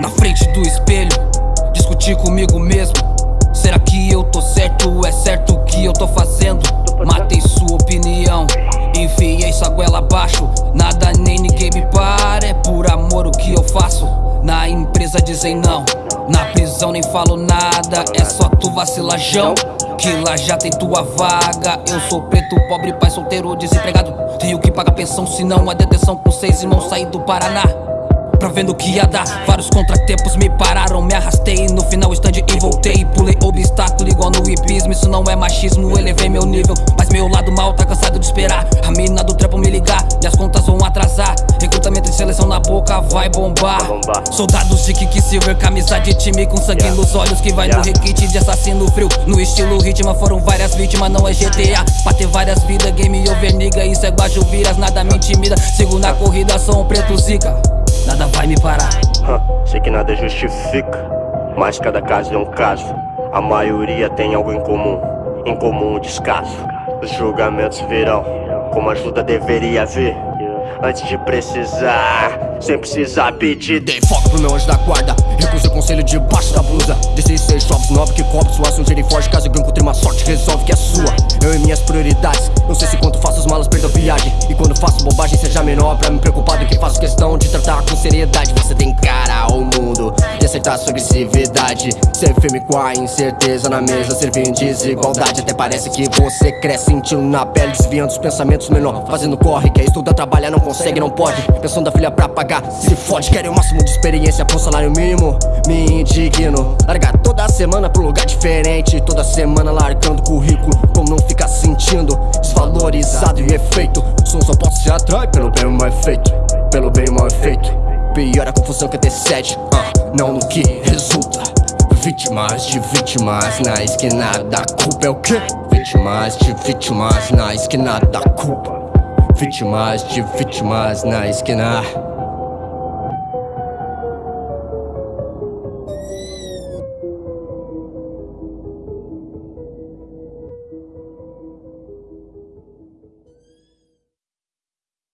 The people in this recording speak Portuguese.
Na frente do espelho, discutir comigo mesmo. Será que eu tô certo? É certo o que eu tô fazendo? Matei sua opinião, enfiei sua goela abaixo. Nada nem ninguém me para, é por amor o que eu faço. Na empresa dizem não, na prisão nem falo nada, é só tu vacilajão. Que lá já tem tua vaga. Eu sou preto, pobre, pai solteiro, desempregado. Tenho que pagar pensão, senão a detenção com seis irmãos saí do Paraná. Pra vendo que ia dar. Vários contratempos me pararam, me arrastei. No final stand e voltei. Pulei obstáculo igual no hipismo. Isso não é machismo, elevei meu nível. Mas meu lado mal tá cansado de esperar. A mina do trampo me ligar, minhas contas vão atrasar boca vai bombar, Soldados de kick silver, camisa de time Com sangue yeah. nos olhos que vai yeah. no requinte de assassino frio No estilo ritmo foram várias vítimas, não é GTA Pra ter várias vidas, game over nigga Isso é guajuviras, nada me intimida Sigo na corrida, sou um preto zica nada vai me parar. sei que nada justifica, mas cada caso é um caso. A maioria tem algo em comum, em comum o descaso. Os julgamentos virão, como ajuda deveria vir. Antes de precisar, sem precisar pedir. Dei foco pro meu anjo da guarda. Recusei conselho debaixo da blusa. Desci seis shops, nove que cobre Sua um e forte, caso eu encontre uma sorte Resolve que é sua, eu e minhas prioridades. Não sei se quanto faço as malas, perdo a viagem. E quando faço bobagem seja menor. Pra me preocupar do que faço questão de tratar com seriedade. Você tem cara ao mundo aceitar sua agressividade Ser firme com a incerteza na mesa Servir em desigualdade. Até parece que você cresce sentindo na pele Desviando os pensamentos menor. Fazendo corre, quer estudar, trabalhar, não consegue, não pode. Pensando da filha pra pagar, se fode. Querem o máximo de experiência pro salário mínimo? Me indigno. Largar toda semana pro lugar diferente. Toda semana largando currículo Como não ficar sentindo? Desvalorizado e efeito som só pode se atrai pelo bem mal efeito. Pelo bem mal efeito Pior a confusão que antecede. Uh, Não no que resulta. Vítimas de vítimas na esquina da culpa é o quê? Vítimas de vítimas na esquina da culpa. Vítimas de vítimas na esquina